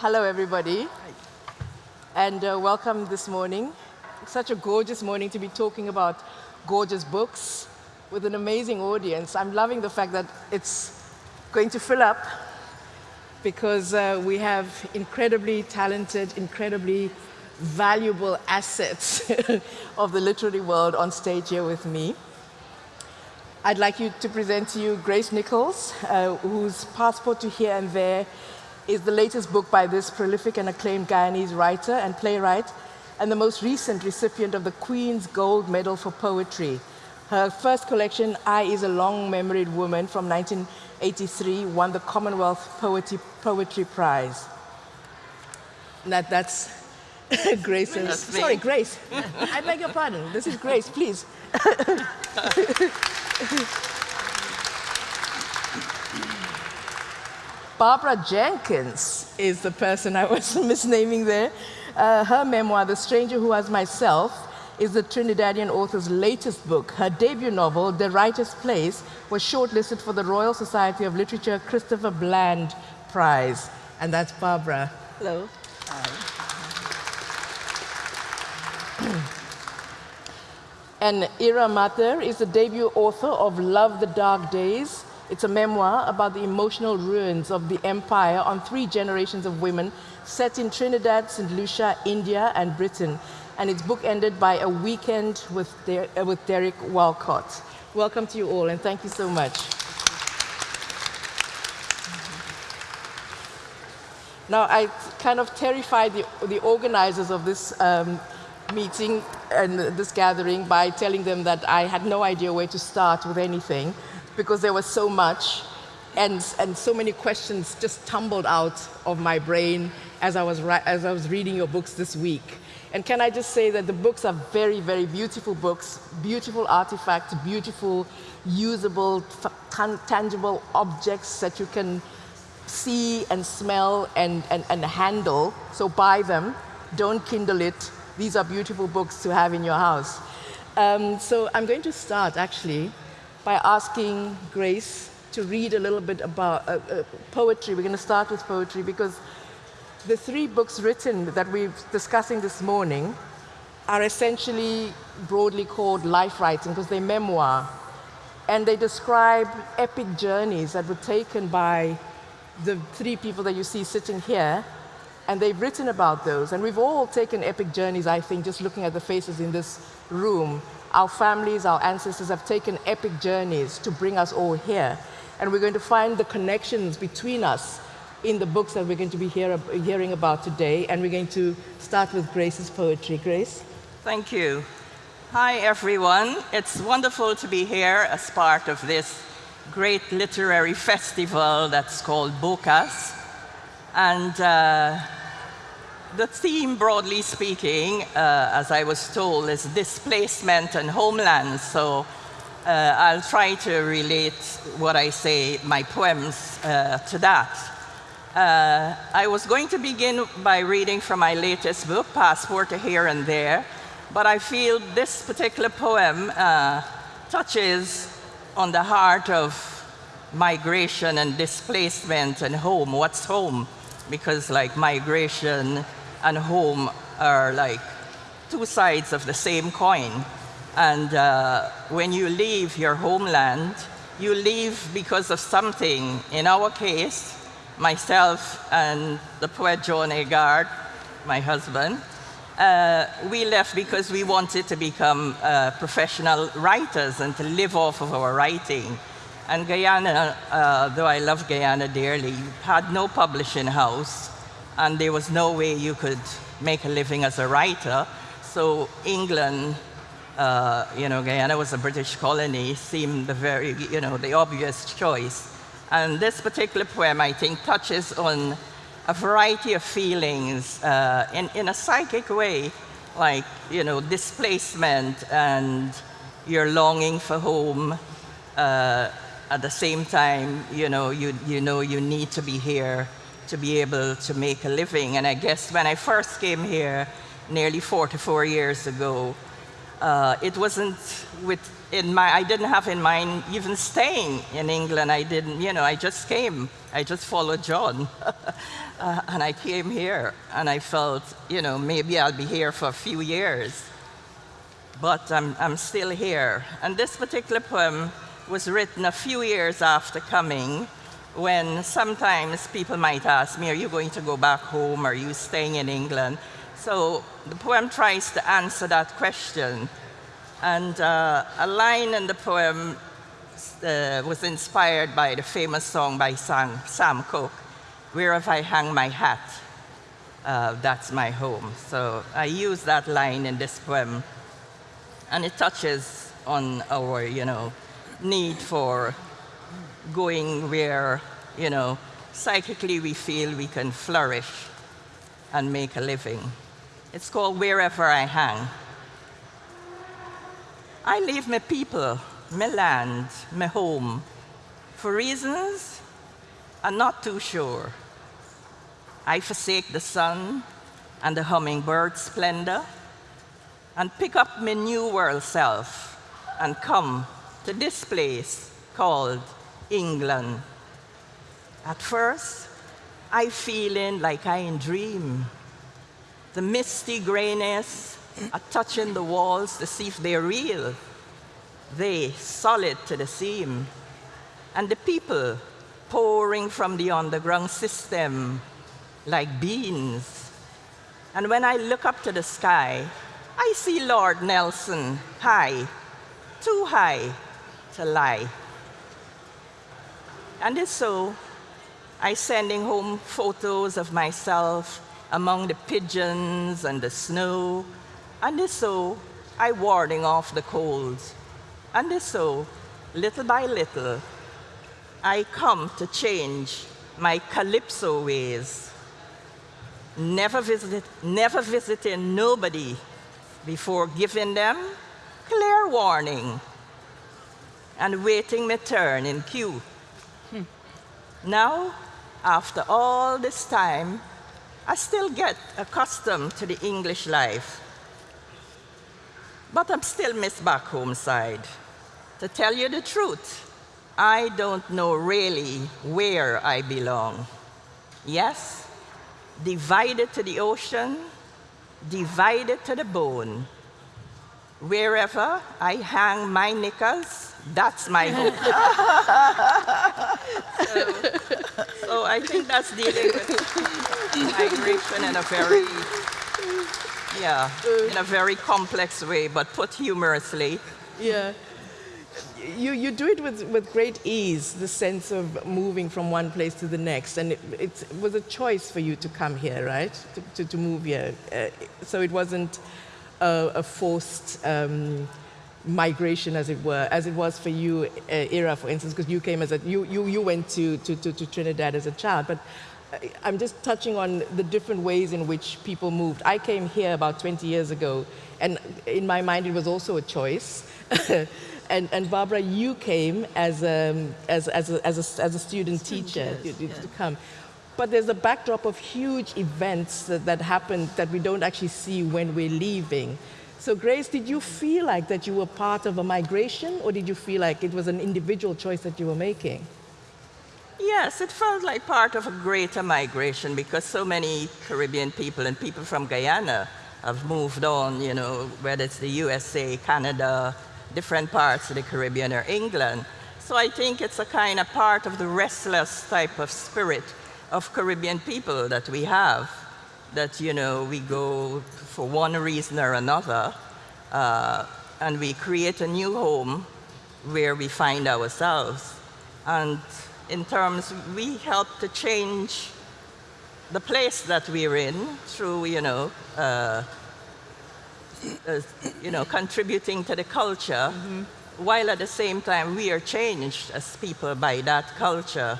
Hello, everybody. And uh, welcome this morning. such a gorgeous morning to be talking about gorgeous books with an amazing audience. I'm loving the fact that it's going to fill up because uh, we have incredibly talented, incredibly valuable assets of the literary world on stage here with me. I'd like you to present to you Grace Nichols, uh, whose Passport to Here and There is the latest book by this prolific and acclaimed Guyanese writer and playwright, and the most recent recipient of the Queen's Gold Medal for Poetry. Her first collection, I is a Long-Memoried Woman from 1983, won the Commonwealth Poetry, Poetry Prize. That, that's Grace's, sorry, Grace. I beg your pardon. This is Grace, please. Barbara Jenkins is the person I was misnaming there. Uh, her memoir, The Stranger Who Was Myself, is the Trinidadian author's latest book. Her debut novel, De Rightest Place, was shortlisted for the Royal Society of Literature Christopher Bland Prize. And that's Barbara. Hello. Hi. and Ira Mathur is the debut author of Love the Dark Days, it's a memoir about the emotional ruins of the empire on three generations of women set in Trinidad, St. Lucia, India, and Britain. And its bookended by a weekend with, uh, with Derek Walcott. Welcome to you all, and thank you so much. Now, I kind of terrified the, the organizers of this um, meeting and this gathering by telling them that I had no idea where to start with anything because there was so much and, and so many questions just tumbled out of my brain as I, was as I was reading your books this week. And can I just say that the books are very, very beautiful books, beautiful artifacts, beautiful, usable, tangible objects that you can see and smell and, and, and handle. So buy them, don't kindle it. These are beautiful books to have in your house. Um, so I'm going to start, actually, by asking Grace to read a little bit about uh, uh, poetry. We're going to start with poetry because the three books written that we're discussing this morning are essentially broadly called life writing because they're memoir. And they describe epic journeys that were taken by the three people that you see sitting here. And they've written about those. And we've all taken epic journeys, I think, just looking at the faces in this room our families, our ancestors have taken epic journeys to bring us all here. And we're going to find the connections between us in the books that we're going to be hear, hearing about today. And we're going to start with Grace's poetry. Grace? Thank you. Hi, everyone. It's wonderful to be here as part of this great literary festival that's called BOCAS. And uh, the theme, broadly speaking, uh, as I was told, is displacement and homeland. So uh, I'll try to relate what I say, my poems, uh, to that. Uh, I was going to begin by reading from my latest book, Passport Here and There, but I feel this particular poem uh, touches on the heart of migration and displacement and home. What's home? Because like migration and home are like two sides of the same coin. And uh, when you leave your homeland, you leave because of something. In our case, myself and the poet John Agard, my husband, uh, we left because we wanted to become uh, professional writers and to live off of our writing. And Guyana, uh, though I love Guyana dearly, had no publishing house and there was no way you could make a living as a writer. So England, uh, you know, Guyana was a British colony, seemed the very, you know, the obvious choice. And this particular poem, I think, touches on a variety of feelings uh, in, in a psychic way, like, you know, displacement and your longing for home. Uh, at the same time, you know, you, you know you need to be here to be able to make a living. And I guess when I first came here nearly 44 years ago, Uh, it wasn't with in my, I didn't have in mind even staying in England. I didn't, you know, I just came. I just followed John. uh, and I came here and I felt, you know, maybe I'll be here for a few years. But I'm, I'm still here. And this particular poem was written a few years after coming when sometimes people might ask me, are you going to go back home? Are you staying in England? So the poem tries to answer that question. And uh, a line in the poem uh, was inspired by the famous song by Sam, Sam Cooke, Wherever I Hang My Hat, uh, That's My Home. So I use that line in this poem, and it touches on our, you know, need for going where, you know, psychically we feel we can flourish and make a living. It's called Wherever I Hang. I leave my people, my land, my home, for reasons I'm not too sure. I forsake the sun and the hummingbird splendor and pick up my new world self and come to this place called England. At first, I feeling like I in dream. The misty grayness are touching the walls to see if they're real. They solid to the seam. And the people pouring from the underground system like beans. And when I look up to the sky, I see Lord Nelson high, too high to lie. And it's so I sending home photos of myself among the pigeons and the snow. And so I warding off the cold. And so, little by little, I come to change my calypso ways. Never, visit, never visiting nobody before giving them clear warning and waiting my turn in queue. Now, after all this time, I still get accustomed to the English life. But I'm still Miss back home side. To tell you the truth, I don't know really where I belong. Yes, divided to the ocean, divided to the bone. Wherever I hang my knickers, that's my home. so, so, I think that's dealing with migration in a very, yeah, in a very complex way, but put humorously. Yeah. You, you do it with, with great ease, the sense of moving from one place to the next. And it, it was a choice for you to come here, right? To, to, to move here. Uh, so it wasn't a, a forced um, migration, as it were, as it was for you, uh, Ira, for instance, because you came as a, you, you, you went to, to, to, to Trinidad as a child. But uh, I'm just touching on the different ways in which people moved. I came here about 20 years ago, and in my mind, it was also a choice. and, and Barbara, you came as a, as, as a, as a, as a student, teacher yes, to, to come. But there's a backdrop of huge events that, that happen that we don't actually see when we're leaving. So Grace, did you feel like that you were part of a migration or did you feel like it was an individual choice that you were making? Yes, it felt like part of a greater migration because so many Caribbean people and people from Guyana have moved on, you know, whether it's the USA, Canada, different parts of the Caribbean or England. So I think it's a kind of part of the restless type of spirit of Caribbean people that we have, that, you know, we go for one reason or another, uh, and we create a new home where we find ourselves. And in terms, we help to change the place that we're in through, you know, uh, uh, you know, contributing to the culture, mm -hmm. while at the same time we are changed as people by that culture.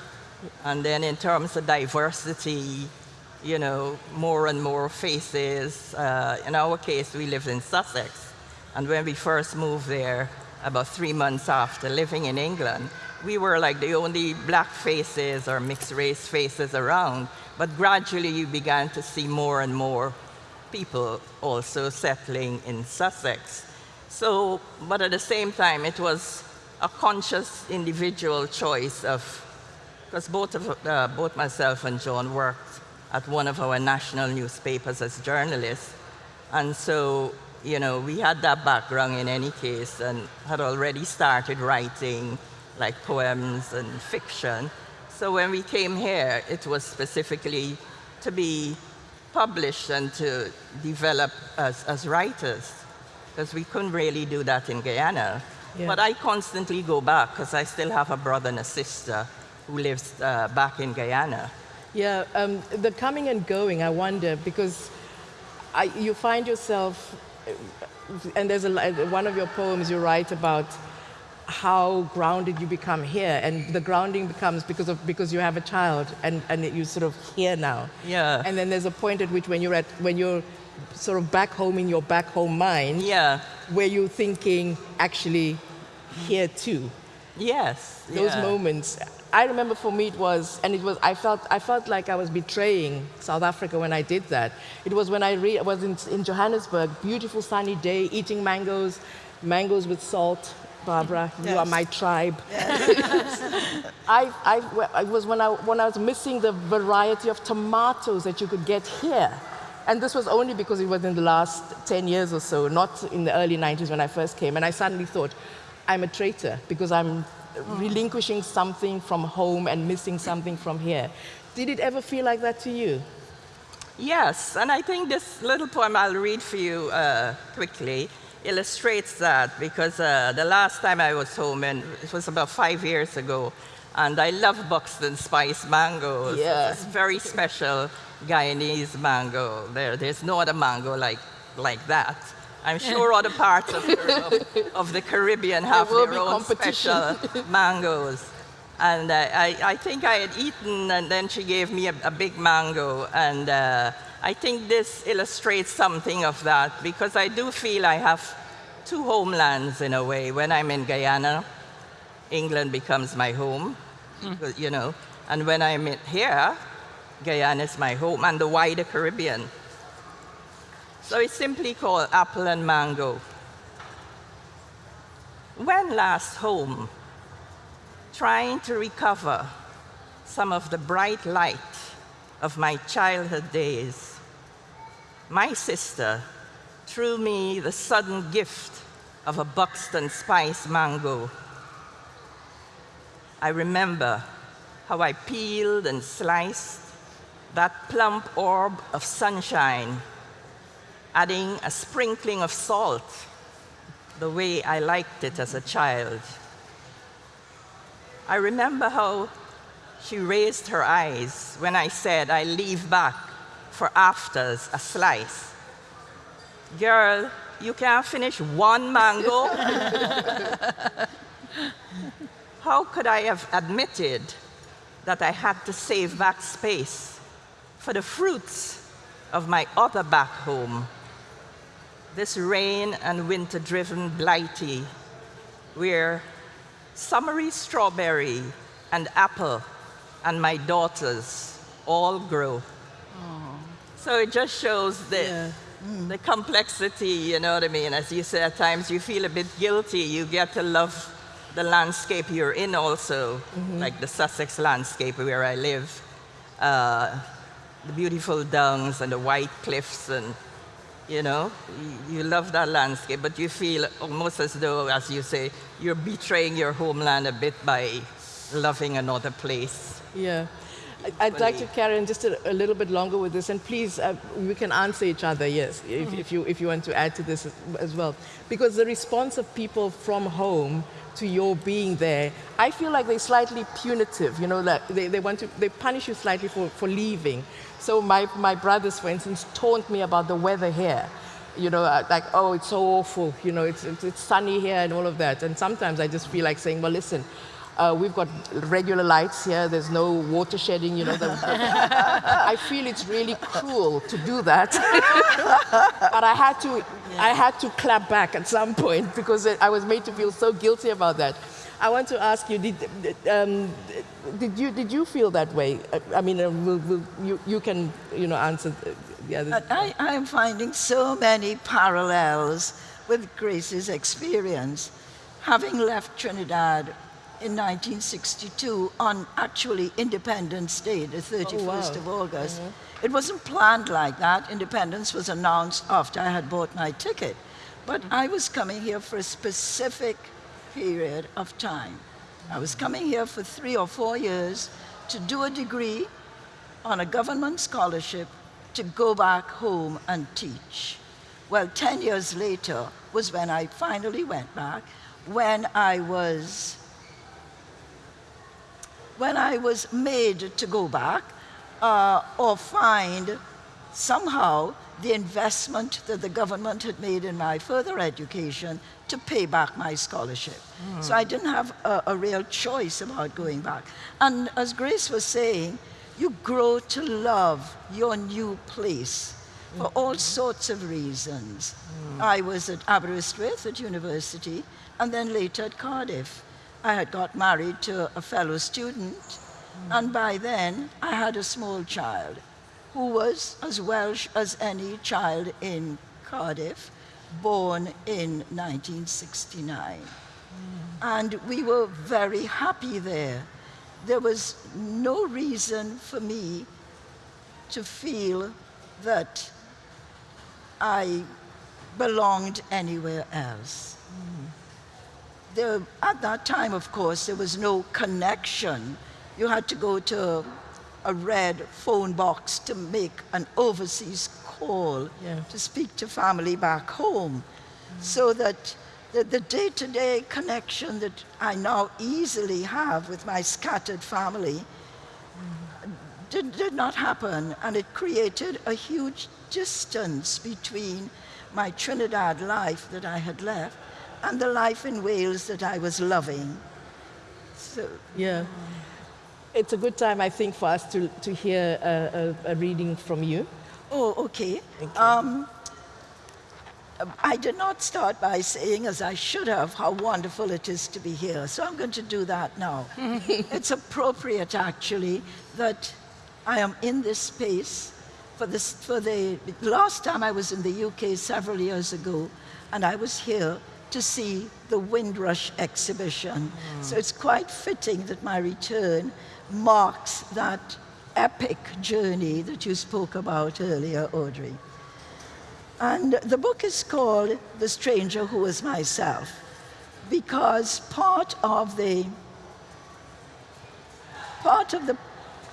And then in terms of diversity, you know, more and more faces. Uh, in our case, we lived in Sussex. And when we first moved there, about three months after living in England, we were like the only black faces or mixed race faces around. But gradually, you began to see more and more people also settling in Sussex. So, but at the same time, it was a conscious individual choice of, because both, of, uh, both myself and John worked at one of our national newspapers as journalists. And so, you know, we had that background in any case and had already started writing like poems and fiction. So when we came here, it was specifically to be published and to develop as, as writers, because we couldn't really do that in Guyana. Yeah. But I constantly go back because I still have a brother and a sister who lives uh, back in Guyana. Yeah, um, the coming and going, I wonder, because I, you find yourself, and there's a, one of your poems you write about how grounded you become here, and the grounding becomes because of because you have a child, and and you sort of here now. Yeah. And then there's a point at which when you're at when you're sort of back home in your back home mind. Yeah. Where you're thinking, actually, here too. Yes. Those yeah. moments. I remember for me it was, and it was, I felt, I felt like I was betraying South Africa when I did that. It was when I re- was in, in Johannesburg, beautiful sunny day, eating mangoes, mangoes with salt. Barbara, yes. you are my tribe. Yes. I, I, it was when I, when I was missing the variety of tomatoes that you could get here. And this was only because it was in the last 10 years or so, not in the early 90s when I first came. And I suddenly thought, I'm a traitor because I'm relinquishing something from home and missing something from here. Did it ever feel like that to you? Yes, and I think this little poem I'll read for you uh, quickly illustrates that because uh, the last time I was home, and it was about five years ago, and I love Buxton Spice mangoes. Yeah. It's very special Guyanese mango. There, there's no other mango like, like that. I'm sure other parts of, of, of the Caribbean have their own special mangoes. And uh, I, I, think I had eaten, and then she gave me a, a big mango. And uh, I think this illustrates something of that, because I do feel I have two homelands in a way. When I'm in Guyana, England becomes my home, mm. you know. And when I'm here, Guyana is my home, and the wider Caribbean. So it's simply called apple and mango. When last home, trying to recover some of the bright light of my childhood days, my sister threw me the sudden gift of a Buxton Spice mango. I remember how I peeled and sliced that plump orb of sunshine adding a sprinkling of salt the way I liked it as a child. I remember how she raised her eyes when I said I leave back for afters a slice. Girl, you can't finish one mango? how could I have admitted that I had to save back space for the fruits of my other back home this rain and winter driven blighty, where summery strawberry and apple and my daughters all grow. Aww. So it just shows the, yeah. mm. the complexity, you know what I mean? As you say, at times you feel a bit guilty. You get to love the landscape you're in also, mm -hmm. like the Sussex landscape where I live. Uh, the beautiful downs and the white cliffs and you know, you love that landscape, but you feel almost as though, as you say, you're betraying your homeland a bit by loving another place. Yeah. I'd like to carry on just a, a, little bit longer with this, and please, uh, we can answer each other, yes, if, mm. if, you, if you want to add to this as, well. Because the response of people from home to your being there, I feel like they're slightly punitive, you know, that they, they want to, they punish you slightly for, for leaving. So my, my brothers, for instance, taunt me about the weather here. You know, uh, like, oh, it's so awful, you know, it's, it's, it's sunny here and all of that. And sometimes I just feel like saying, well, listen, uh, we've got regular lights here. There's no water shedding. You know, I feel it's really cruel to do that, but I had to. Yeah. I had to clap back at some point because I was made to feel so guilty about that. I want to ask you, did, um, did, you, did you feel that way? I mean, uh, will, will, you, you can you know, answer the others. I, I'm finding so many parallels with Grace's experience. Having left Trinidad in 1962 on actually Independence Day, the 31st oh, wow. of August. Mm -hmm. It wasn't planned like that. Independence was announced after I had bought my ticket. But I was coming here for a specific period of time. I was coming here for three or four years to do a degree on a government scholarship to go back home and teach. Well, 10 years later was when I finally went back, when I was when I was made to go back uh, or find somehow the investment that the government had made in my further education to pay back my scholarship. Mm. So I didn't have a, a, real choice about going back. And as Grace was saying, you grow to love your new place for mm. all sorts of reasons. Mm. I was at Aberystwyth at university and then later at Cardiff. I had got married to a fellow student hmm. and by then I had a small child who was as Welsh as any child in Cardiff, born in 1969. Mm. And we were very happy there. There was no reason for me to feel that I belonged anywhere else. There, at that time, of course, there was no connection. You had to go to a red phone box to make an overseas call yeah. to speak to family back home. Mm. So that the day-to-day -day connection that I now easily have with my scattered family mm. did, did not happen. And it created a huge distance between my Trinidad life that I had left and the life in Wales that I was loving. So, yeah it's a good time, I think, for us to, to hear a, a, a reading from you. Oh, okay. Um, I did not start by saying, as I should have, how wonderful it is to be here. So I'm going to do that now. it's appropriate, actually, that I am in this space. For, this, for the last time I was in the UK several years ago, and I was here to see the Windrush exhibition. Mm. So it's quite fitting that my return marks that epic journey that you spoke about earlier, Audrey. And the book is called The Stranger Who Was Myself, because part of the part of the,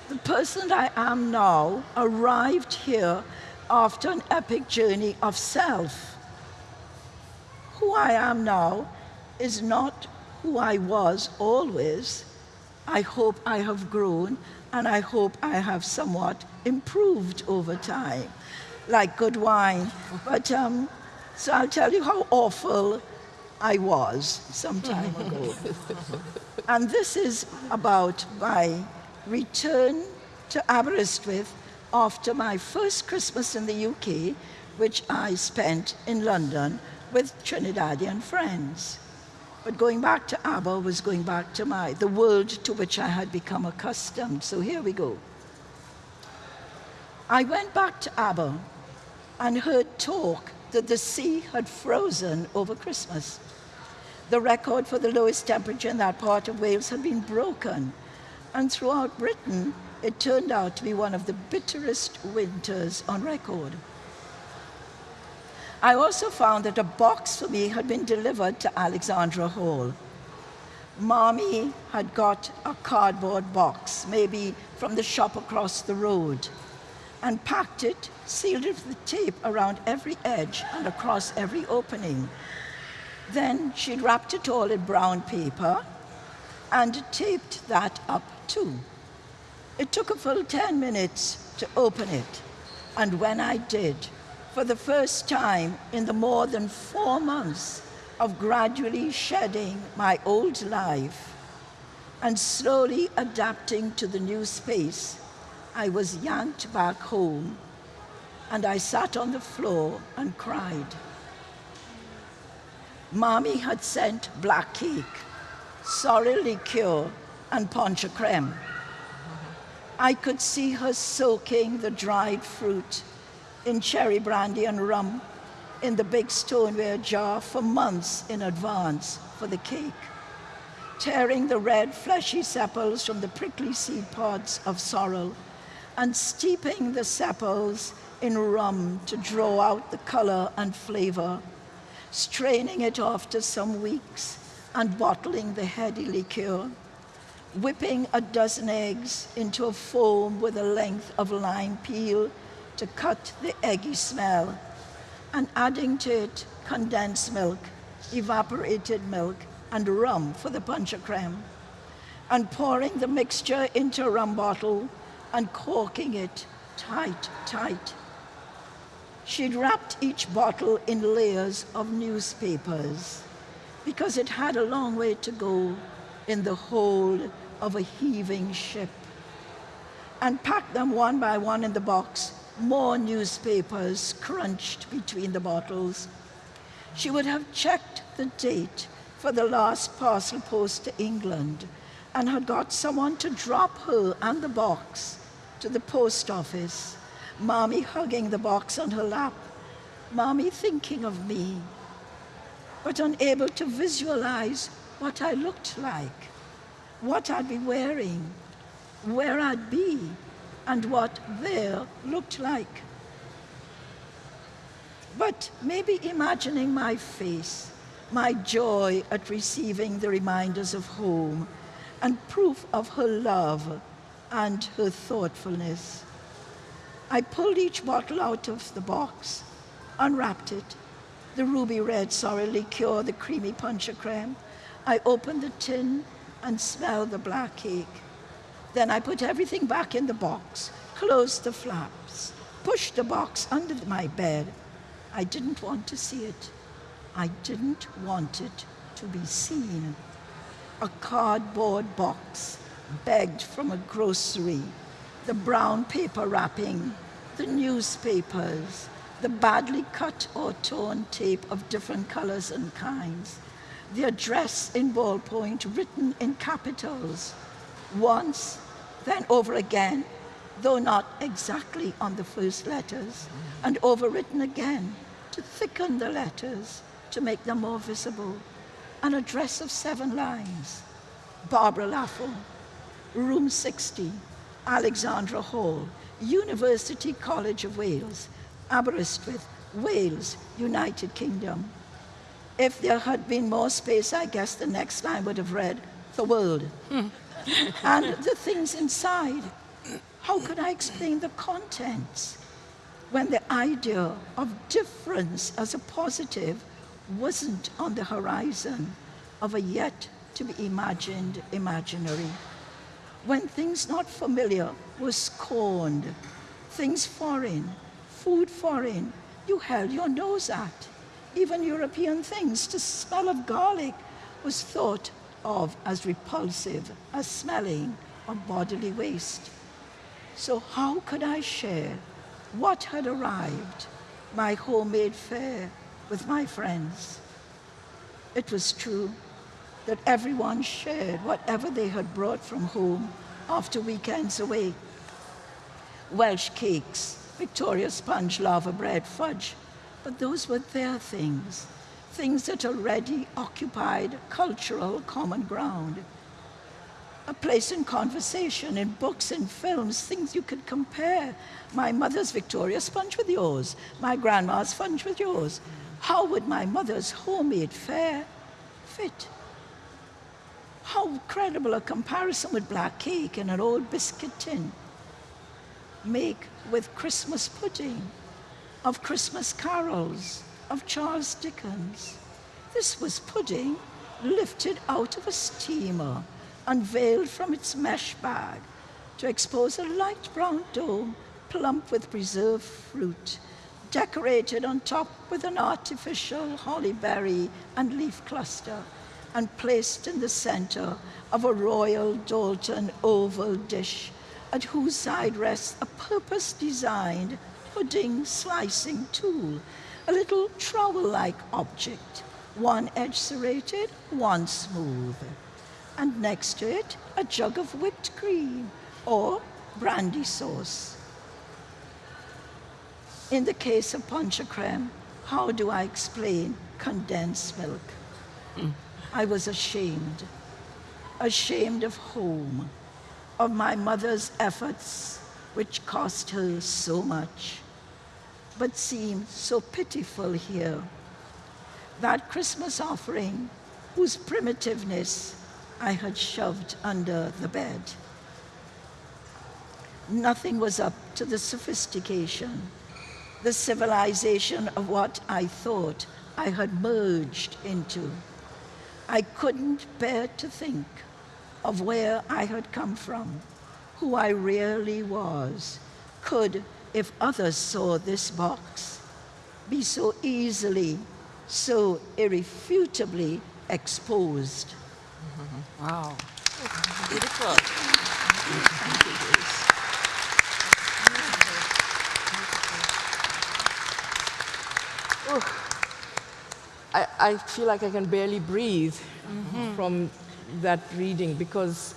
the person that I am now arrived here after an epic journey of self. Who I am now is not who I was always, I hope I have grown and I hope I have somewhat improved over time, like good wine. But um, so I'll tell you how awful I was some time ago. and this is about my return to Aberystwyth after my first Christmas in the UK, which I spent in London with Trinidadian friends. But going back to Aber was going back to my, the world to which I had become accustomed. So here we go. I went back to Aber and heard talk that the sea had frozen over Christmas. The record for the lowest temperature in that part of Wales had been broken. And throughout Britain, it turned out to be one of the bitterest winters on record. I also found that a box for me had been delivered to Alexandra Hall. Mommy had got a cardboard box, maybe from the shop across the road, and packed it, sealed it with tape around every edge and across every opening. Then she'd wrapped it all in brown paper and taped that up too. It took a full 10 minutes to open it, and when I did, for the first time in the more than four months of gradually shedding my old life and slowly adapting to the new space, I was yanked back home and I sat on the floor and cried. Mommy had sent black cake, sorrel liqueur, and poncha creme. I could see her soaking the dried fruit in cherry brandy and rum in the big stoneware jar for months in advance for the cake, tearing the red fleshy sepals from the prickly seed pods of sorrel and steeping the sepals in rum to draw out the color and flavor, straining it after some weeks and bottling the heady liqueur, whipping a dozen eggs into a foam with a length of lime peel to cut the eggy smell, and adding to it condensed milk, evaporated milk, and rum for the poncha creme, and pouring the mixture into a rum bottle and corking it tight, tight. She'd wrapped each bottle in layers of newspapers because it had a long way to go in the hold of a heaving ship and packed them one by one in the box, more newspapers crunched between the bottles. She would have checked the date for the last parcel post to England and had got someone to drop her and the box to the post office, Mommy hugging the box on her lap, Mommy thinking of me, but unable to visualize what I looked like, what I'd be wearing, where I'd be, and what there looked like. But maybe imagining my face, my joy at receiving the reminders of home, and proof of her love and her thoughtfulness. I pulled each bottle out of the box, unwrapped it, the ruby red sorrel liqueur, the creamy poncha creme. I opened the tin and smelled the black cake. Then I put everything back in the box, closed the flaps, pushed the box under my bed. I didn't want to see it. I didn't want it to be seen. A cardboard box begged from a grocery, the brown paper wrapping, the newspapers, the badly cut or torn tape of different colors and kinds, the address in ballpoint written in capitals, once, then over again, though not exactly on the first letters, and overwritten again to thicken the letters to make them more visible. An address of seven lines. Barbara Laffel, room 60, Alexandra Hall, University College of Wales, Aberystwyth, Wales, United Kingdom. If there had been more space, I guess the next line would have read, the world. Hmm. And the things inside. How could I explain the contents when the idea of difference as a positive wasn't on the horizon of a yet to be imagined imaginary? When things not familiar were scorned, things foreign, food foreign, you held your nose at. Even European things, the smell of garlic was thought of as repulsive as smelling of bodily waste. So how could I share what had arrived, my homemade fare, with my friends? It was true that everyone shared whatever they had brought from home after weekends away. Welsh cakes, Victoria sponge laverbread, fudge, but those were their things, things that already occupied cultural common ground. A place in conversation, in books, in films, things you could compare. My mother's Victoria sponge with yours, my grandma's sponge with yours. How would my mother's homemade fare fit? How credible a comparison with black cake in an old biscuit tin make with Christmas pudding, of Christmas carols, of Charles Dickens. This was pudding lifted out of a steamer, unveiled from its mesh bag to expose a light brown dome plump with preserved fruit, decorated on top with an artificial holly berry and leaf cluster and placed in the center of a royal Doulton oval dish at whose side rests a purpose-designed pudding slicing tool, a little trowel-like object, one edge serrated, one smooth. And next to it, a jug of whipped cream or brandy sauce. In the case of poncha creme, how do I explain condensed milk? I was ashamed, ashamed of home, of my mother's efforts, which cost her so much, but seemed so pitiful here. That Christmas offering, whose primitiveness I had shoved under the bed. Nothing was up to the sophistication, the civilization of what I thought I had merged into. I couldn't bear to think of where I had come from, who I really was, could, if others saw this box, be so easily, so irrefutably exposed. Mm-hmm. Wow. Beautiful. I, I feel like I can barely breathe mm-hmm. from that reading because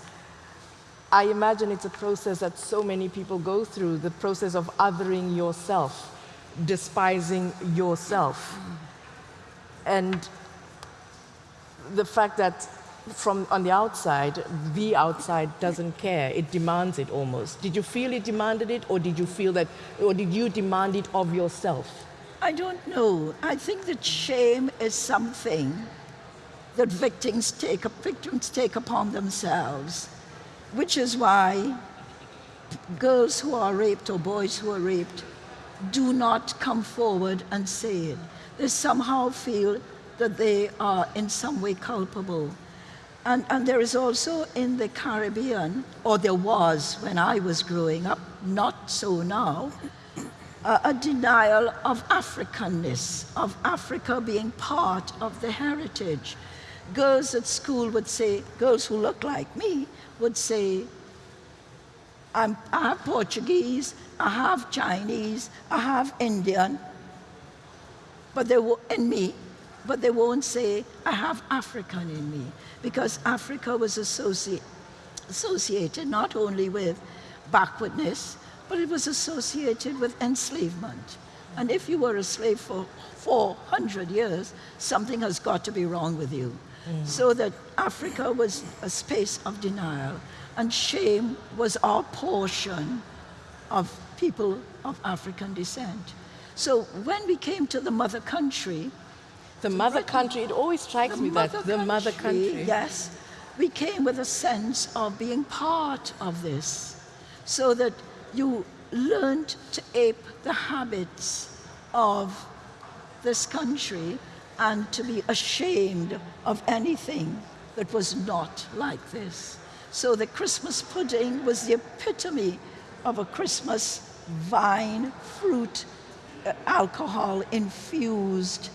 I imagine it's a process that so many people go through the process of othering yourself, despising yourself. And the fact that from on the outside, the outside doesn't care. It demands it almost. Did you feel it demanded it, or did you feel that, or did you demand it of yourself? I don't know. I think that shame is something that victims take, victims take upon themselves, which is why girls who are raped or boys who are raped do not come forward and say it. They somehow feel that they are in some way culpable. And, and there is also in the Caribbean, or there was when I was growing up, not so now, a denial of Africanness, of Africa being part of the heritage. Girls at school would say, girls who look like me would say, I'm, I have Portuguese, I have Chinese, I have Indian, but they will, in me, but they won't say, I have African in me, because Africa was associ associated not only with backwardness, but it was associated with enslavement. And if you were a slave for 400 years, something has got to be wrong with you. Mm. So that Africa was a space of denial, and shame was our portion of people of African descent. So when we came to the mother country, the mother Britain, country, it always strikes me that the mother country. Yes, we came with a sense of being part of this, so that you learned to ape the habits of this country and to be ashamed of anything that was not like this. So the Christmas pudding was the epitome of a Christmas vine, fruit, uh, alcohol infused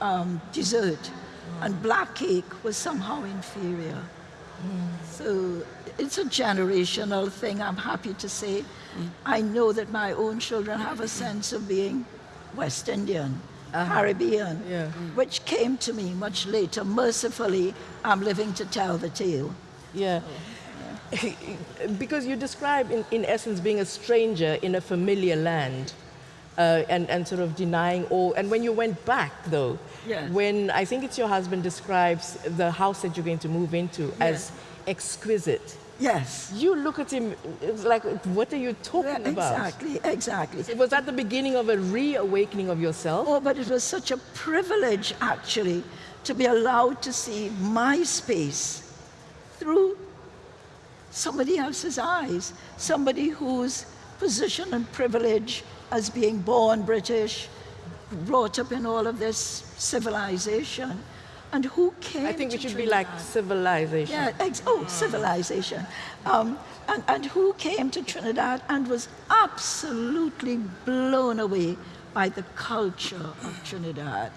um, dessert. And black cake was somehow inferior. Mm. So it's a generational thing, I'm happy to say. Mm. I know that my own children have a sense of being West Indian, uh -huh. Caribbean, yeah. mm. which came to me much later. Mercifully, I'm living to tell the tale. Yeah. because you describe, in, in essence, being a stranger in a familiar land. Uh, and, and sort of denying all. And when you went back, though, yes. when I think it's your husband describes the house that you're going to move into yes. as exquisite. Yes. You look at him like, what are you talking yeah, about? Exactly, exactly. Was that the beginning of a reawakening of yourself? Oh, but it was such a privilege, actually, to be allowed to see my space through somebody else's eyes, somebody whose position and privilege as being born British, brought up in all of this civilization, and who came I think we should Trinidad? be like civilization. Yeah, oh, civilization. Um, and, and who came to Trinidad and was absolutely blown away by the culture of Trinidad.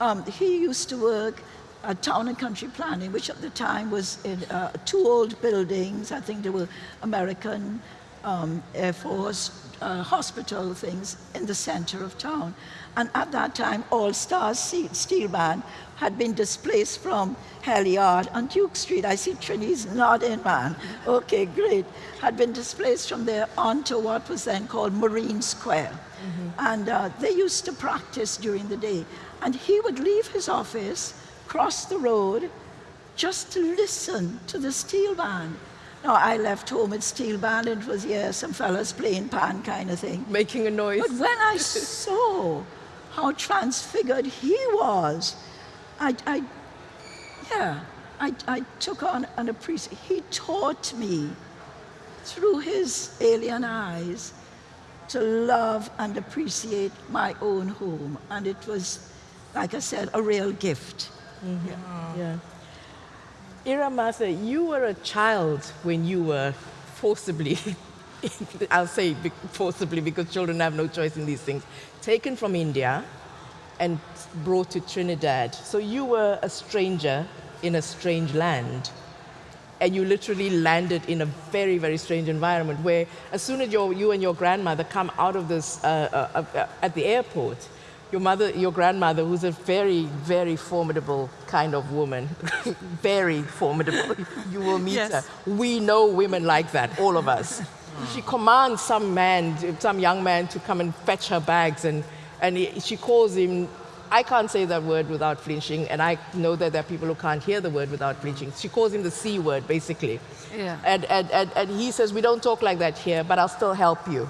Um, he used to work at Town and Country Planning, which at the time was in uh, two old buildings. I think they were American um, Air Force uh, hospital things in the center of town. And at that time, All Stars Steel Band had been displaced from Hell Yard on Duke Street. I see Trini's nodding, man. Okay, great. Had been displaced from there onto what was then called Marine Square. Mm -hmm. And uh, they used to practice during the day. And he would leave his office, cross the road, just to listen to the steel band. Now, I left home at steel band, and it was, yeah, some fellas playing pan kind of thing. Making a noise. But when I saw how transfigured he was. I, I yeah, I, I took on an appreciation. He taught me through his alien eyes to love and appreciate my own home. And it was, like I said, a real gift. Mm -hmm. yeah. yeah. Ira Mathur, you were a child when you were forcibly I'll say forcibly because children have no choice in these things, taken from India and brought to Trinidad. So you were a stranger in a strange land. And you literally landed in a very, very strange environment where as soon as you and your grandmother come out of this uh, uh, uh, at the airport, your mother, your grandmother, who's a very, very formidable kind of woman, very formidable, you will meet yes. her. We know women like that, all of us. She commands some man, some young man to come and fetch her bags and, and he, she calls him, I can't say that word without flinching and I know that there are people who can't hear the word without flinching. She calls him the C word basically. Yeah. And, and, and, and he says, we don't talk like that here, but I'll still help you.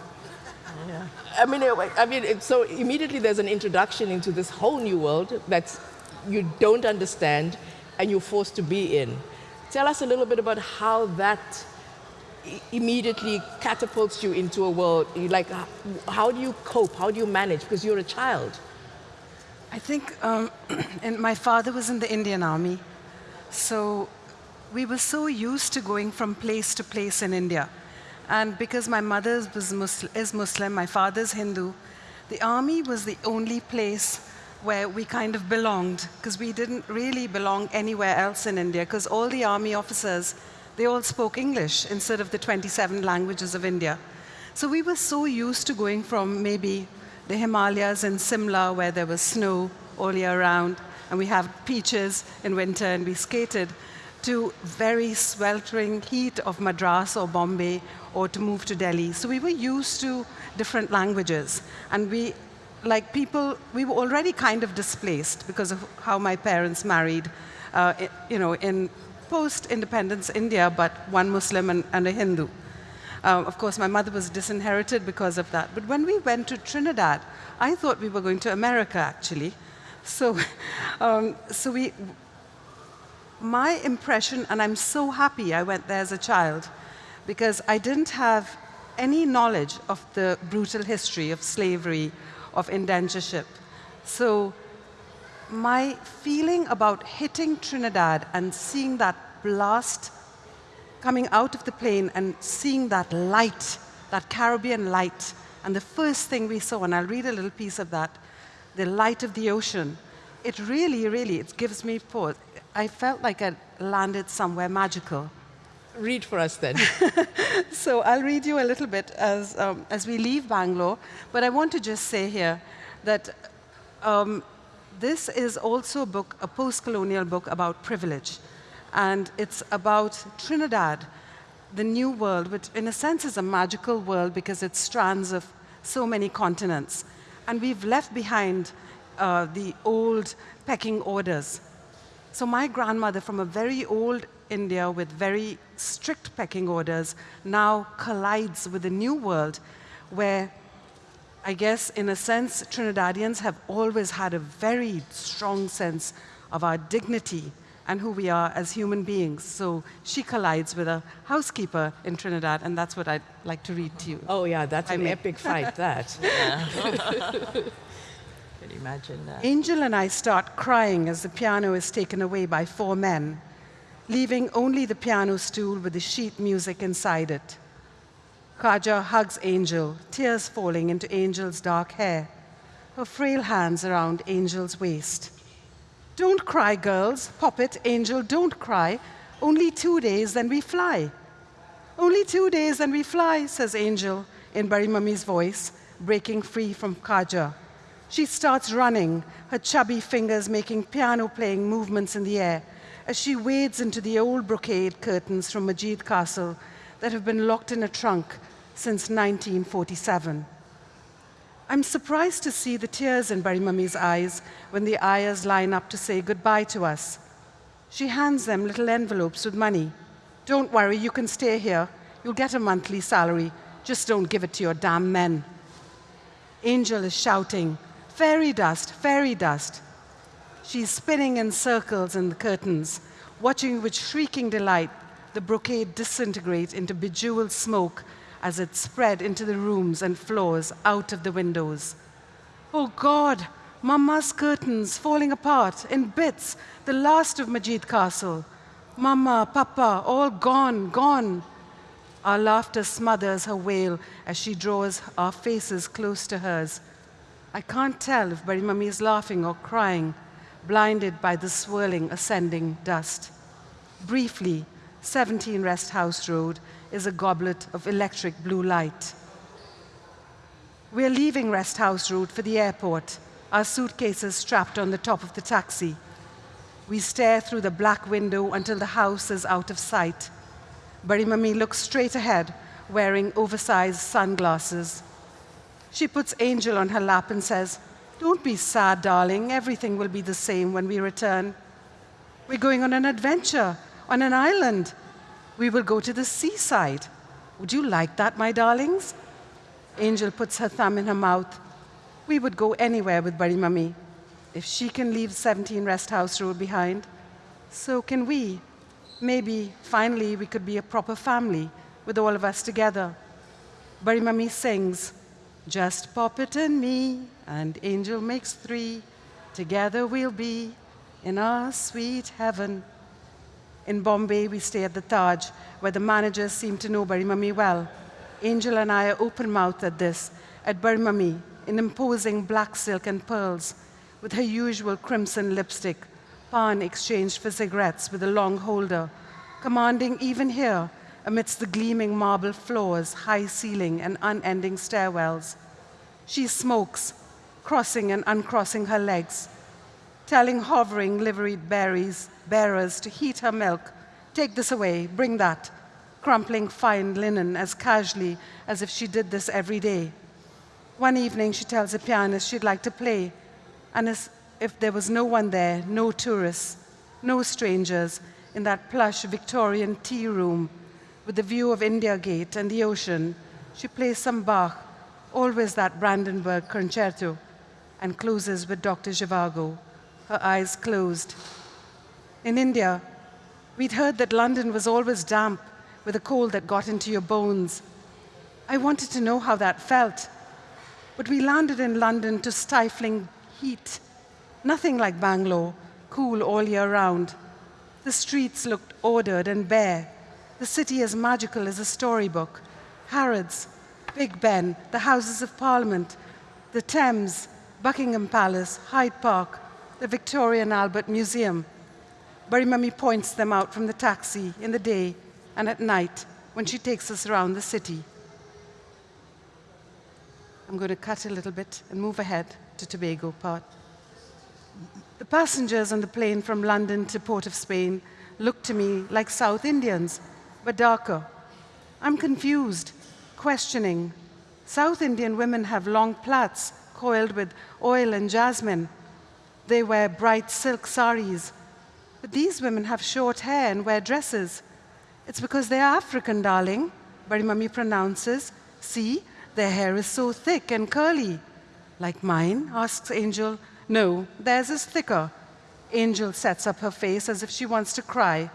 Yeah. I mean, I mean, so immediately there's an introduction into this whole new world that you don't understand and you're forced to be in. Tell us a little bit about how that immediately catapults you into a world, like how do you cope, how do you manage, because you're a child? I think um, and my father was in the Indian army, so we were so used to going from place to place in India. And because my mother Muslim, is Muslim, my father's Hindu, the army was the only place where we kind of belonged, because we didn't really belong anywhere else in India, because all the army officers they all spoke English instead of the 27 languages of India. So we were so used to going from maybe the Himalayas in Simla, where there was snow all year round, and we have peaches in winter, and we skated, to very sweltering heat of Madras or Bombay, or to move to Delhi. So we were used to different languages, and we, like people, we were already kind of displaced because of how my parents married, uh, you know, in post-independence India, but one Muslim and, and a Hindu. Uh, of course, my mother was disinherited because of that. But when we went to Trinidad, I thought we were going to America, actually. So, um, so we, my impression, and I'm so happy I went there as a child, because I didn't have any knowledge of the brutal history of slavery, of indentureship. So my feeling about hitting Trinidad and seeing that blast coming out of the plane and seeing that light, that Caribbean light, and the first thing we saw, and I'll read a little piece of that, the light of the ocean, it really, really, it gives me pause. I felt like I landed somewhere magical. Read for us then. so I'll read you a little bit as, um, as we leave Bangalore, but I want to just say here that um, this is also a book, a post-colonial book about privilege. And it's about Trinidad, the new world, which in a sense is a magical world because it strands of so many continents. And we've left behind uh, the old pecking orders. So my grandmother from a very old India with very strict pecking orders now collides with a new world where I guess, in a sense, Trinidadians have always had a very strong sense of our dignity and who we are as human beings. So she collides with a housekeeper in Trinidad, and that's what I'd like to read to you. Oh, yeah, that's I an epic fight, that. Can you imagine that? Angel and I start crying as the piano is taken away by four men, leaving only the piano stool with the sheet music inside it. Kaja hugs Angel, tears falling into Angel's dark hair, her frail hands around Angel's waist. Don't cry, girls. Poppet, Angel, don't cry. Only two days, then we fly. Only two days, then we fly, says Angel, in Bari Mummy's voice, breaking free from Kaja. She starts running, her chubby fingers making piano playing movements in the air as she wades into the old brocade curtains from Majid Castle that have been locked in a trunk since 1947. I'm surprised to see the tears in Bari Mummy's eyes when the ayahs line up to say goodbye to us. She hands them little envelopes with money. Don't worry, you can stay here. You'll get a monthly salary. Just don't give it to your damn men. Angel is shouting, Fairy dust, fairy dust. She's spinning in circles in the curtains, watching with shrieking delight the brocade disintegrate into bejeweled smoke as it spread into the rooms and floors out of the windows. Oh God, Mama's curtains falling apart in bits, the last of Majid Castle. Mama, Papa, all gone, gone. Our laughter smothers her wail as she draws our faces close to hers. I can't tell if Bari Mummy is laughing or crying, blinded by the swirling, ascending dust. Briefly, 17 Rest House Road is a goblet of electric blue light. We're leaving Rest House Road for the airport, our suitcases strapped on the top of the taxi. We stare through the black window until the house is out of sight. Bari Mummy looks straight ahead, wearing oversized sunglasses. She puts Angel on her lap and says, Don't be sad, darling. Everything will be the same when we return. We're going on an adventure on an island. We will go to the seaside. Would you like that, my darlings? Angel puts her thumb in her mouth. We would go anywhere with Bari Mummy. If she can leave 17 Rest House Road behind, so can we. Maybe finally we could be a proper family with all of us together. Bari Mummy sings, just Poppet and me, and Angel makes three. Together we'll be in our sweet heaven. In Bombay, we stay at the Taj, where the managers seem to know Bari Mummy well. Angel and I are open mouthed at this, at Bari Mummy, in imposing black silk and pearls, with her usual crimson lipstick, pan exchanged for cigarettes with a long holder, commanding even here amidst the gleaming marble floors, high ceiling, and unending stairwells. She smokes, crossing and uncrossing her legs, telling hovering liveried berries, bearers to heat her milk, take this away, bring that, crumpling fine linen as casually as if she did this every day. One evening, she tells a pianist she'd like to play, and as if there was no one there, no tourists, no strangers, in that plush Victorian tea room with the view of India Gate and the ocean, she plays some Bach, always that Brandenburg concerto, and closes with Dr. Zhivago, her eyes closed. In India, we'd heard that London was always damp with a cold that got into your bones. I wanted to know how that felt. But we landed in London to stifling heat. Nothing like Bangalore, cool all year round. The streets looked ordered and bare. The city as magical as a storybook. Harrods, Big Ben, the Houses of Parliament, the Thames, Buckingham Palace, Hyde Park, the Victoria and Albert Museum. Mummy points them out from the taxi in the day and at night when she takes us around the city. I'm going to cut a little bit and move ahead to Tobago part. The passengers on the plane from London to Port of Spain look to me like South Indians but darker. I'm confused, questioning. South Indian women have long plaits coiled with oil and jasmine. They wear bright silk saris. But these women have short hair and wear dresses. It's because they're African, darling, Bari Mummy pronounces. See, their hair is so thick and curly. Like mine? asks Angel. No, theirs is thicker. Angel sets up her face as if she wants to cry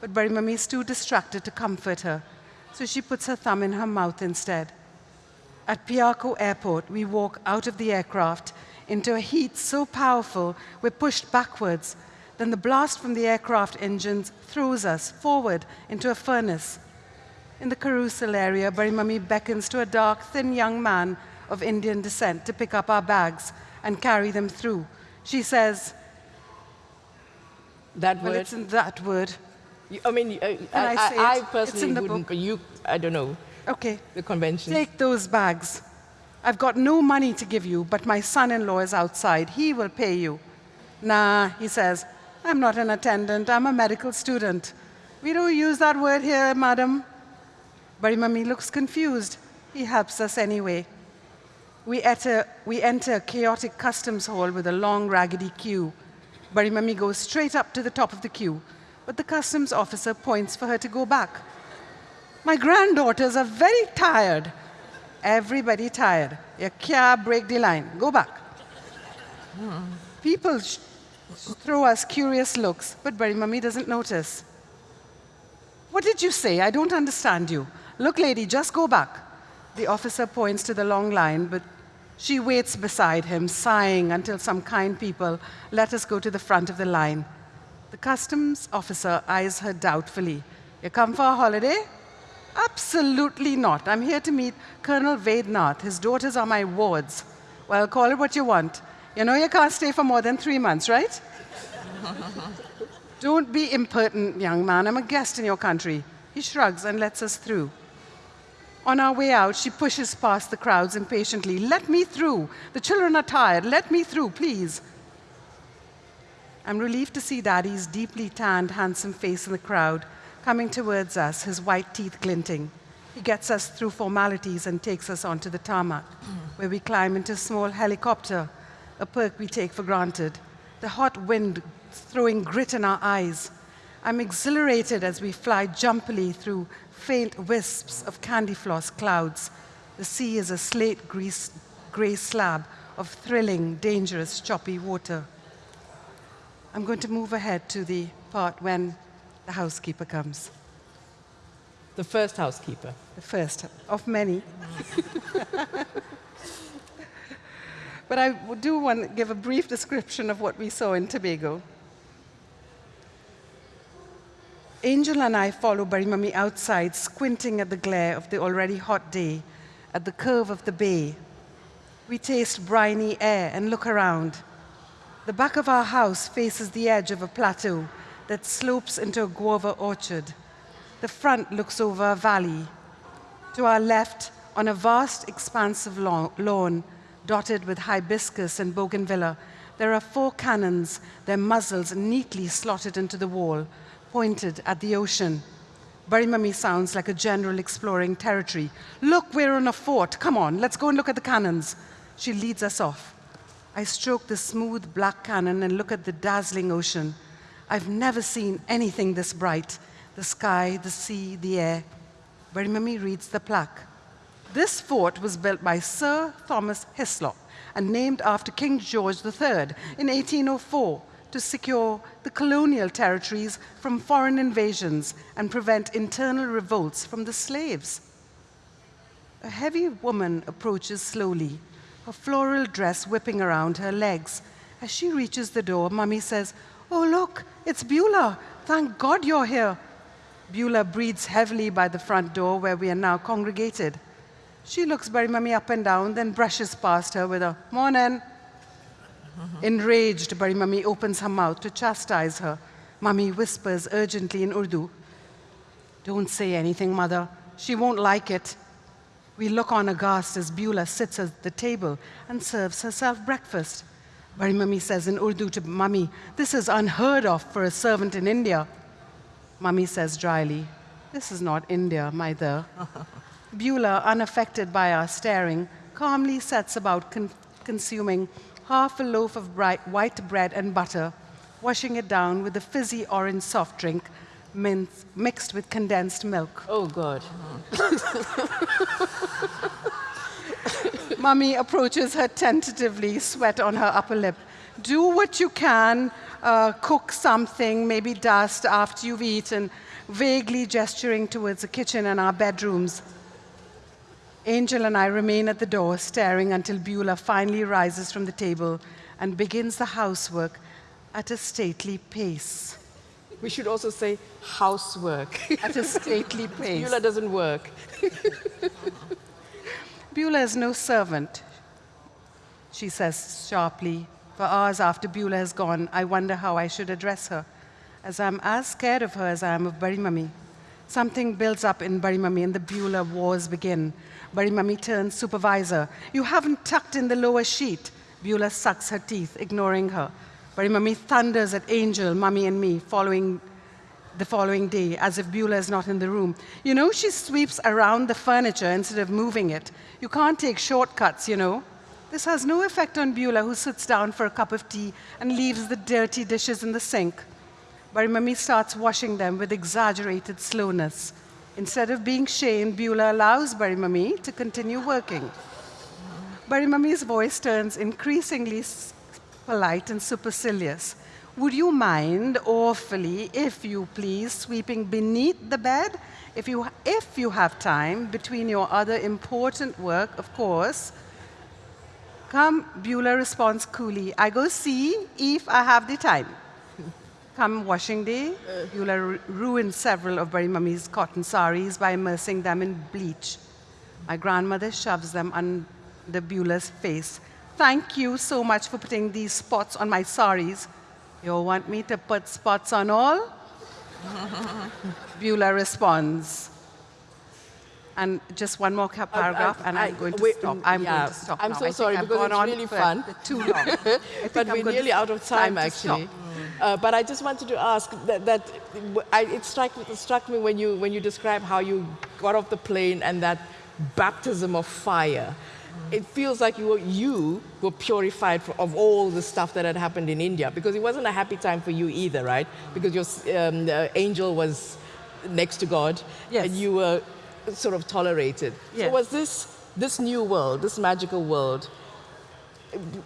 but Bari Mummy is too distracted to comfort her, so she puts her thumb in her mouth instead. At Piarco Airport, we walk out of the aircraft into a heat so powerful we're pushed backwards. Then the blast from the aircraft engines throws us forward into a furnace. In the carousel area, Bari Mummy beckons to a dark, thin young man of Indian descent to pick up our bags and carry them through. She says, That well, word. it's in that word. You- I mean, uh, I, I I, I personally in the wouldn't, book. but you, I don't know. Okay. the convention. Take those bags. I've got no money to give you, but my son-in-law is outside. He will pay you. Nah, he says, I'm not an attendant. I'm a medical student. We don't use that word here, madam. Bari Mummy looks confused. He helps us anyway. We enter, we enter a chaotic customs hall with a long, raggedy queue. Bari Mummy goes straight up to the top of the queue, but the customs officer points for her to go back. My granddaughters are very tired. Everybody tired. You can't break the line. Go back. Hmm. People throw us curious looks, but Bari Mummy doesn't notice. What did you say? I don't understand you. Look, lady, just go back. The officer points to the long line, but she waits beside him, sighing until some kind people let us go to the front of the line. The customs officer eyes her doubtfully. You come for a holiday? Absolutely not. I'm here to meet Colonel Vednath. His daughters are my wards. Well, call it what you want. You know you can't stay for more than three months, right? Don't be impertinent, young man. I'm a guest in your country. He shrugs and lets us through. On our way out, she pushes past the crowds impatiently. Let me through. The children are tired. Let me through, please. I'm relieved to see Daddy's deeply tanned, handsome face in the crowd, coming towards us, his white teeth glinting. He gets us through formalities and takes us onto the tarmac, where we climb into a small helicopter, a perk we take for granted. The hot wind throwing grit in our eyes. I'm exhilarated as we fly jumpily through faint wisps of candy floss clouds. The sea is a slate grease, gray slab of thrilling, dangerous, choppy water. I'm going to move ahead to the part when the housekeeper comes. The first housekeeper. The first of many. but I do want to give a brief description of what we saw in Tobago. Angel and I follow Bari Mummy outside, squinting at the glare of the already hot day, at the curve of the bay. We taste briny air and look around. The back of our house faces the edge of a plateau that slopes into a guava orchard. The front looks over a valley. To our left, on a vast expanse of lawn, dotted with hibiscus and bougainvillea, there are four cannons, their muzzles neatly slotted into the wall, pointed at the ocean. Bari Mummy sounds like a general exploring territory. Look, we're on a fort. Come on, let's go and look at the cannons. She leads us off. I stroke the smooth black cannon and look at the dazzling ocean. I've never seen anything this bright. The sky, the sea, the air. Bari Mummy reads the plaque. This fort was built by Sir Thomas Hislop and named after King George III in 1804 to secure the colonial territories from foreign invasions and prevent internal revolts from the slaves. A heavy woman approaches slowly, her floral dress whipping around her legs. As she reaches the door, Mummy says, Oh, look, it's Beulah. Thank God you're here. Beulah breathes heavily by the front door where we are now congregated. She looks Bari Mummy up and down, then brushes past her with a morning. Enraged, Bari Mummy opens her mouth to chastise her. Mummy whispers urgently in Urdu, Don't say anything, mother. She won't like it. We look on aghast as Beulah sits at the table and serves herself breakfast. Bari Mummy says in Urdu to Mummy, This is unheard of for a servant in India. Mummy says dryly, This is not India, my dear. Beulah, unaffected by our staring, calmly sets about con consuming half a loaf of bright white bread and butter, washing it down with a fizzy orange soft drink mixed with condensed milk. Oh, God. Mummy approaches her tentatively, sweat on her upper lip. Do what you can, uh, cook something, maybe dust after you've eaten, vaguely gesturing towards the kitchen and our bedrooms. Angel and I remain at the door, staring until Beulah finally rises from the table and begins the housework at a stately pace. We should also say housework. At a stately pace. Beulah doesn't work. Beulah is no servant, she says sharply. For hours after Beulah has gone, I wonder how I should address her, as I'm as scared of her as I am of Bari Mummy. Something builds up in Bari Mummy and the Beulah wars begin. Bari Mummy turns supervisor. You haven't tucked in the lower sheet. Beulah sucks her teeth, ignoring her. Bari Mummy thunders at Angel, Mummy, and me, following the following day, as if Beulah is not in the room. You know, she sweeps around the furniture instead of moving it. You can't take shortcuts, you know. This has no effect on Beulah, who sits down for a cup of tea and leaves the dirty dishes in the sink. Bari Mummy starts washing them with exaggerated slowness. Instead of being shamed, Beulah allows Bari Mummy to continue working. Bari Mummy's voice turns increasingly polite and supercilious. Would you mind awfully, if you please, sweeping beneath the bed? If you, if you have time between your other important work, of course. Come, Beulah responds coolly. I go see if I have the time. Come washing day, Beulah ru- ruined several of Bari Mummy's cotton saris by immersing them in bleach. My grandmother shoves them under Beulah's face. Thank you so much for putting these spots on my saris. You want me to put spots on all? Beulah responds. And just one more paragraph, and I'm I- going to wait, stop. mm, I'm yeah. going to stop. I'm now. so sorry, because it's really fun. Too long. But we're nearly out of time, actually. Uh, but I just wanted to ask that, that I, it, struck, it struck me when you, when you described how you got off the plane and that baptism of fire. It feels like you were, you were purified for, of all the stuff that had happened in India because it wasn't a happy time for you either, right? Because your um, angel was next to God Yes. and you were sort of tolerated. So was this, this new world, this magical world,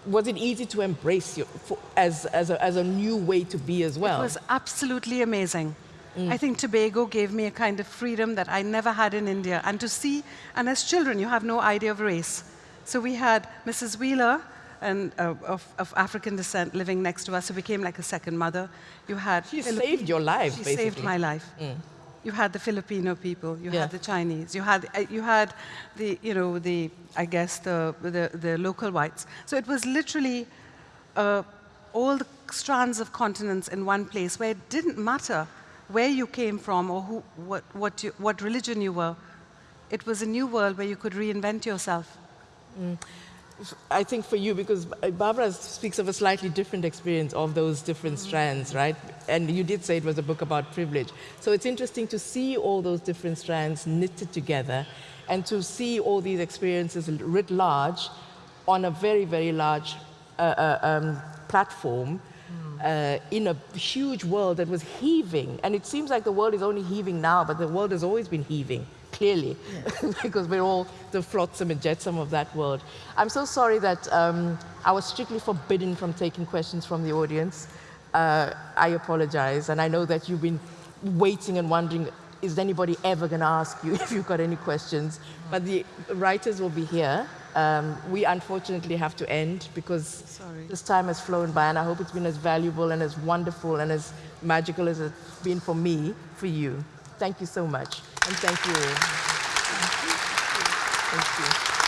was it easy to embrace you for, as, as, a, as a new way to be as well? It was absolutely amazing. I think Tobago gave me a kind of freedom that I never had in India. And to see, and as children, you have no idea of race. So we had Mrs. Wheeler and, uh, of, of African descent living next to us, who became like a second mother. You had She saved your life, She basically. saved my life. You had the Filipino people. You Yeah. had the Chinese. You had uh, you had the you know the I guess the the, the local whites. So it was literally uh, all the strands of continents in one place where it didn't matter where you came from or who, what, what, you, what religion you were. It was a new world where you could reinvent yourself. I think for you, because Barbara speaks of a slightly different experience of those different strands, right? And you did say it was a book about privilege. So it's interesting to see all those different strands knitted together and to see all these experiences writ large on a very, very large uh, uh, um, platform uh, in a huge world that was heaving. And it seems like the world is only heaving now, but the world has always been heaving, clearly, because we're all the flotsam and jetsam of that world. I'm so sorry that um, I was strictly forbidden from taking questions from the audience. Uh, I apologize, and I know that you've been waiting and wondering, is anybody ever going to ask you if you've got any questions? But the writers will be here. Um, we unfortunately have to end because Sorry. this time has flown by, and I hope it's been as valuable and as wonderful and as magical as it's been for me, for you. Thank you so much, and thank you all. Thank you.